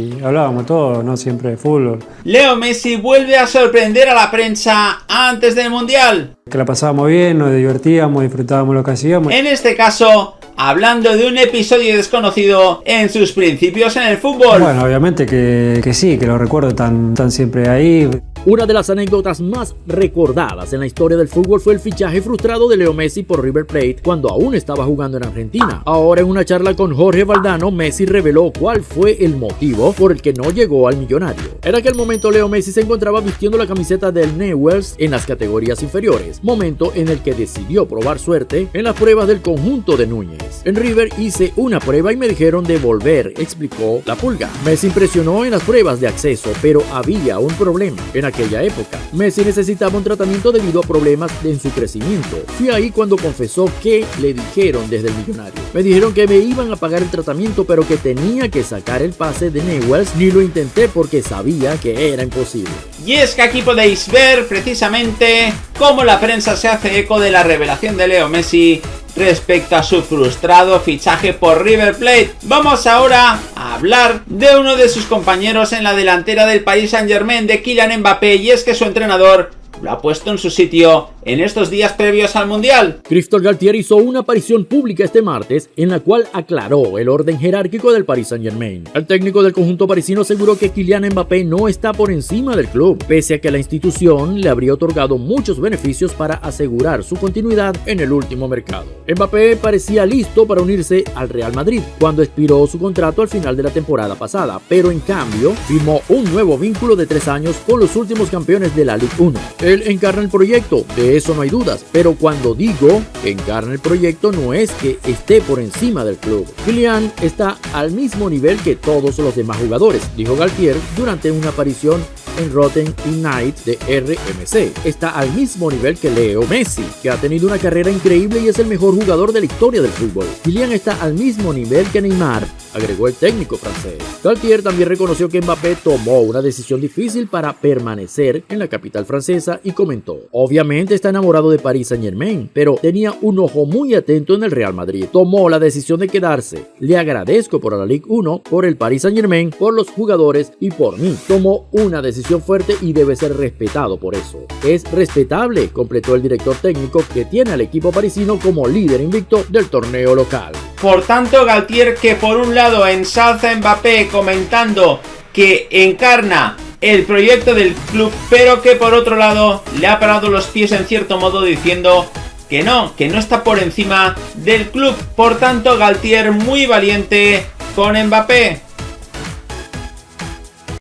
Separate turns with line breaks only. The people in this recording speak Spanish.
Y hablábamos todo, no siempre de fútbol.
Leo Messi vuelve a sorprender a la prensa antes del Mundial.
Que la pasábamos bien, nos divertíamos, disfrutábamos lo que hacíamos.
En este caso, hablando de un episodio desconocido en sus principios en el fútbol.
Bueno, obviamente que, que sí, que lo recuerdo tan, tan siempre ahí.
Una de las anécdotas más recordadas en la historia del fútbol fue el fichaje frustrado de Leo Messi por River Plate cuando aún estaba jugando en Argentina. Ahora en una charla con Jorge Valdano, Messi reveló cuál fue el motivo por el que no llegó al millonario. En aquel momento Leo Messi se encontraba vistiendo la camiseta del Newells en las categorías inferiores, momento en el que decidió probar suerte en las pruebas del conjunto de Núñez. En River hice una prueba y me dijeron de volver, explicó la pulga. Messi impresionó en las pruebas de acceso, pero había un problema. En aquella época. Messi necesitaba un tratamiento debido a problemas en su crecimiento. Fui ahí cuando confesó que le dijeron desde el millonario. Me dijeron que me iban a pagar el tratamiento pero que tenía que sacar el pase de Newells. Ni lo intenté porque sabía que era imposible.
Y es que aquí podéis ver precisamente cómo la prensa se hace eco de la revelación de Leo Messi respecto a su frustrado fichaje por River Plate. Vamos ahora a hablar de uno de sus compañeros en la delantera del Paris Saint Germain de Kylian Mbappé y es que su entrenador lo ha puesto en su sitio en estos días previos al Mundial.
Christophe Galtier hizo una aparición pública este martes en la cual aclaró el orden jerárquico del Paris Saint Germain. El técnico del conjunto parisino aseguró que Kylian Mbappé no está por encima del club, pese a que la institución le habría otorgado muchos beneficios para asegurar su continuidad en el último mercado. Mbappé parecía listo para unirse al Real Madrid cuando expiró su contrato al final de la temporada pasada, pero en cambio firmó un nuevo vínculo de tres años con los últimos campeones de la Ligue 1. Él encarna el proyecto, de eso no hay dudas, pero cuando digo que encarna el proyecto no es que esté por encima del club. Kylian está al mismo nivel que todos los demás jugadores, dijo Galtier durante una aparición en Rotten Night de RMC. Está al mismo nivel que Leo Messi, que ha tenido una carrera increíble y es el mejor jugador de la historia del fútbol. Kylian está al mismo nivel que Neymar, agregó el técnico francés. Galtier también reconoció que Mbappé tomó una decisión difícil para permanecer en la capital francesa y comentó, obviamente está enamorado de Paris Saint Germain, pero tenía un ojo muy atento en el Real Madrid. Tomó la decisión de quedarse. Le agradezco por la Ligue 1, por el Paris Saint Germain, por los jugadores y por mí. Tomó una decisión fuerte y debe ser respetado por eso. Es respetable, completó el director técnico que tiene al equipo parisino como líder invicto del torneo local.
Por tanto, Galtier que por un lado ensalza a Mbappé comentando que encarna el proyecto del club, pero que por otro lado le ha parado los pies en cierto modo diciendo que no, que no está por encima del club. Por tanto, Galtier muy valiente con Mbappé.